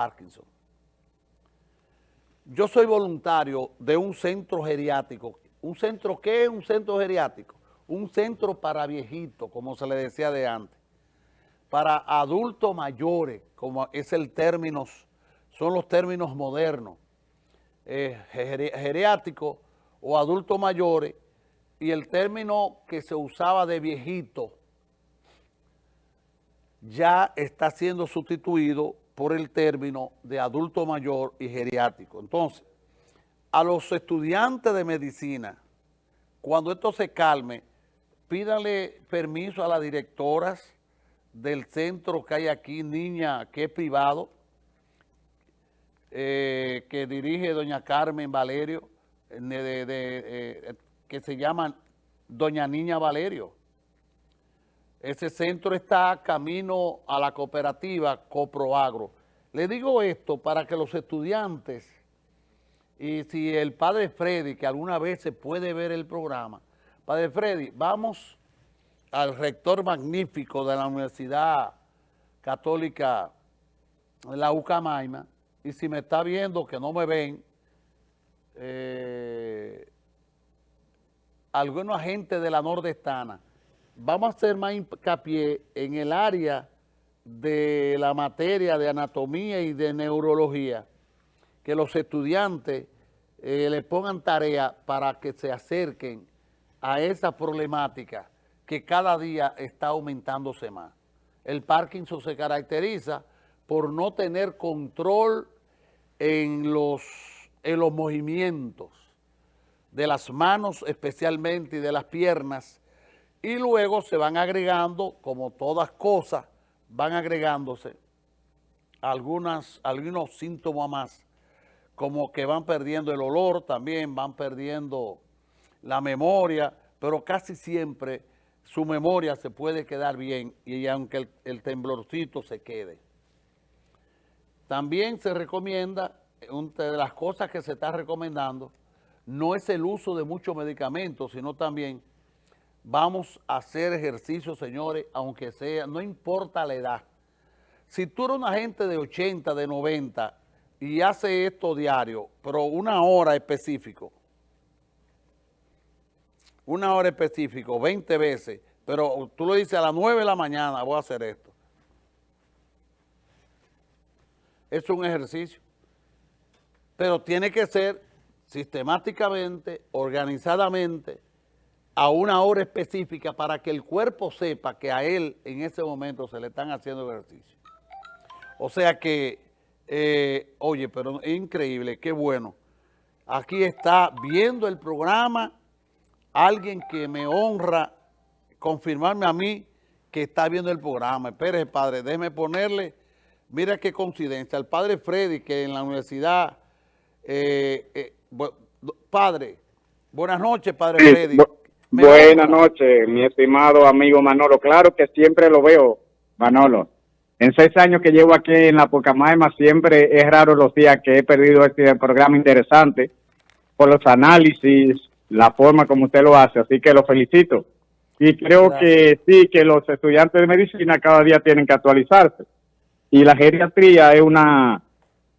Parkinson. Yo soy voluntario de un centro geriátrico. ¿Un centro qué es un centro geriátrico? Un centro para viejitos, como se le decía de antes. Para adultos mayores, como es el término, son los términos modernos. Eh, geriátrico o adultos mayores y el término que se usaba de viejito ya está siendo sustituido por el término de adulto mayor y geriátrico. Entonces, a los estudiantes de medicina, cuando esto se calme, pídale permiso a las directoras del centro que hay aquí, Niña, que es privado, eh, que dirige doña Carmen Valerio, eh, que se llama doña Niña Valerio. Ese centro está camino a la cooperativa Coproagro. Le digo esto para que los estudiantes, y si el padre Freddy, que alguna vez se puede ver el programa, padre Freddy, vamos al rector magnífico de la Universidad Católica, la Ucamaima, y si me está viendo que no me ven, eh, algunos agentes de la nordestana, vamos a hacer más hincapié en el área de la materia de anatomía y de neurología, que los estudiantes eh, le pongan tarea para que se acerquen a esa problemática que cada día está aumentándose más. El Parkinson se caracteriza por no tener control en los, en los movimientos de las manos especialmente y de las piernas y luego se van agregando, como todas cosas, van agregándose algunas, algunos síntomas más, como que van perdiendo el olor también, van perdiendo la memoria, pero casi siempre su memoria se puede quedar bien y aunque el, el temblorcito se quede. También se recomienda, de las cosas que se está recomendando, no es el uso de muchos medicamentos, sino también vamos a hacer ejercicio, señores, aunque sea, no importa la edad. Si tú eres una gente de 80, de 90 y hace esto diario, pero una hora específico, una hora específico, 20 veces, pero tú lo dices a las 9 de la mañana, voy a hacer esto. Es un ejercicio. Pero tiene que ser sistemáticamente, organizadamente, a una hora específica para que el cuerpo sepa que a él en ese momento se le están haciendo ejercicio. O sea que, eh, oye, pero es increíble, qué bueno. Aquí está viendo el programa alguien que me honra confirmarme a mí que está viendo el programa. Espere, padre, déjeme ponerle, mira qué coincidencia, el padre Freddy que en la universidad eh, eh, padre, buenas noches, Padre Freddy. Buenas noches, mi estimado amigo Manolo. Claro que siempre lo veo, Manolo. En seis años que llevo aquí en la Pocamaima, siempre es raro los días que he perdido este programa interesante por los análisis, la forma como usted lo hace, así que lo felicito. Y creo que sí, que los estudiantes de medicina cada día tienen que actualizarse. Y la geriatría es una,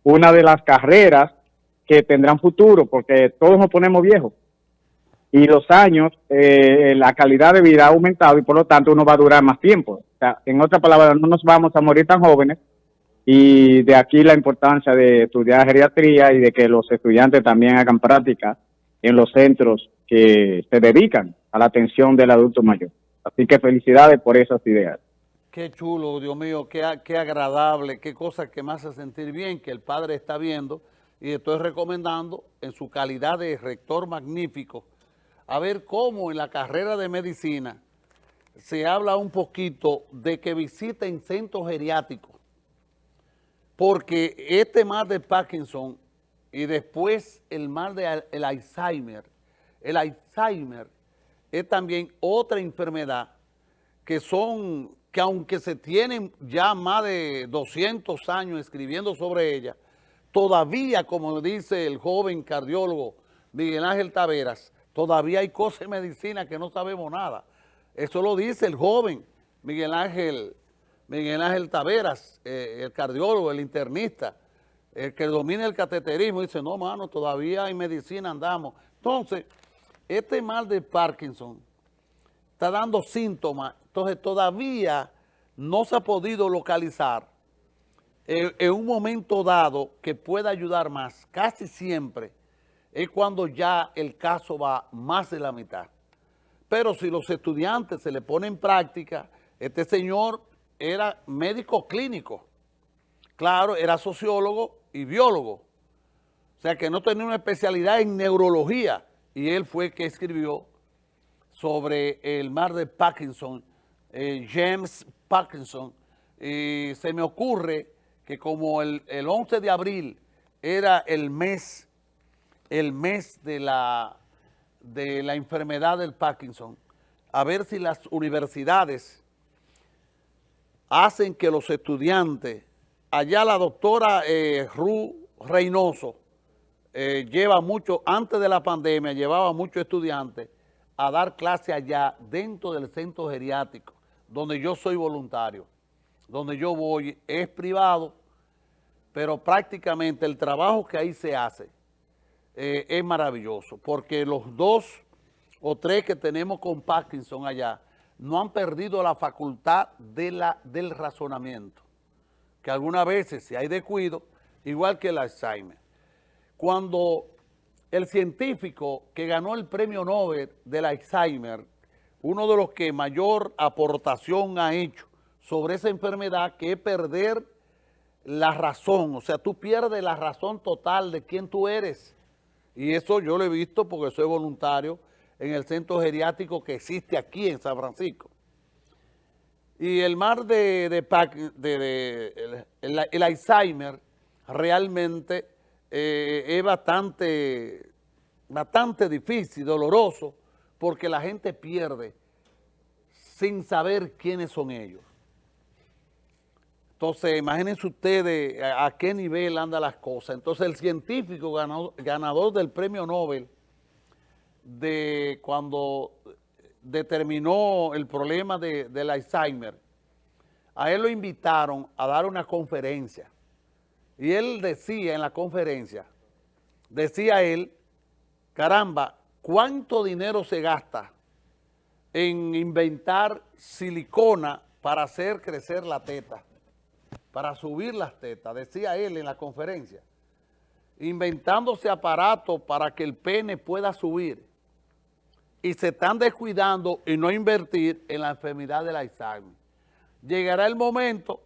una de las carreras que tendrán futuro, porque todos nos ponemos viejos. Y los años, eh, la calidad de vida ha aumentado y por lo tanto uno va a durar más tiempo. O sea, en otras palabras, no nos vamos a morir tan jóvenes y de aquí la importancia de estudiar geriatría y de que los estudiantes también hagan práctica en los centros que se dedican a la atención del adulto mayor. Así que felicidades por esas ideas. Qué chulo, Dios mío, qué, qué agradable, qué cosa que me hace sentir bien que el padre está viendo y estoy recomendando en su calidad de rector magnífico a ver cómo en la carrera de medicina se habla un poquito de que visiten centros geriátricos porque este mal de Parkinson y después el mal del de Alzheimer, el Alzheimer es también otra enfermedad que son, que aunque se tienen ya más de 200 años escribiendo sobre ella, todavía, como dice el joven cardiólogo Miguel Ángel Taveras, todavía hay cosas en medicina que no sabemos nada. Eso lo dice el joven Miguel Ángel, Miguel Ángel Taveras, eh, el cardiólogo, el internista. el que domina el cateterismo dice, no, mano, todavía hay medicina, andamos. Entonces, este mal de Parkinson está dando síntomas, entonces todavía no se ha podido localizar en, en un momento dado que pueda ayudar más, casi siempre, es cuando ya el caso va más de la mitad. Pero si los estudiantes se le ponen en práctica, este señor era médico clínico, claro, era sociólogo y biólogo, o sea que no tenía una especialidad en neurología, y él fue el que escribió sobre el mar de Parkinson, eh, James Parkinson, y se me ocurre que como el, el 11 de abril era el mes, el mes de la, de la enfermedad del Parkinson, a ver si las universidades hacen que los estudiantes, allá la doctora eh, Ru Reynoso eh, lleva mucho, antes de la pandemia, llevaba muchos estudiantes a dar clase allá dentro del centro geriátrico, donde yo soy voluntario, donde yo voy, es privado, pero prácticamente el trabajo que ahí se hace eh, es maravilloso, porque los dos o tres que tenemos con Parkinson allá, no han perdido la facultad de la, del razonamiento, que algunas veces si hay descuido, igual que el Alzheimer. Cuando el científico que ganó el premio Nobel del Alzheimer, uno de los que mayor aportación ha hecho sobre esa enfermedad, que es perder la razón, o sea, tú pierdes la razón total de quién tú eres. Y eso yo lo he visto porque soy voluntario en el centro geriátrico que existe aquí en San Francisco. Y el mar de, de, el, Alzheimer realmente eh, es bastante, bastante difícil, doloroso, porque la gente pierde sin saber quiénes son ellos. Entonces, imagínense ustedes a, qué nivel andan las cosas. Entonces, el científico ganador del premio Nobel de cuando determinó el problema de, del Alzheimer, a él lo invitaron a dar una conferencia. Y él decía en la conferencia, decía él, caramba, ¿cuánto dinero se gasta en inventar silicona para hacer crecer la teta? Para subir las tetas, decía él en la conferencia. Inventándose aparatos para que el pene pueda subir y se están descuidando y no invertir en la enfermedad del Alzheimer. Llegará el momento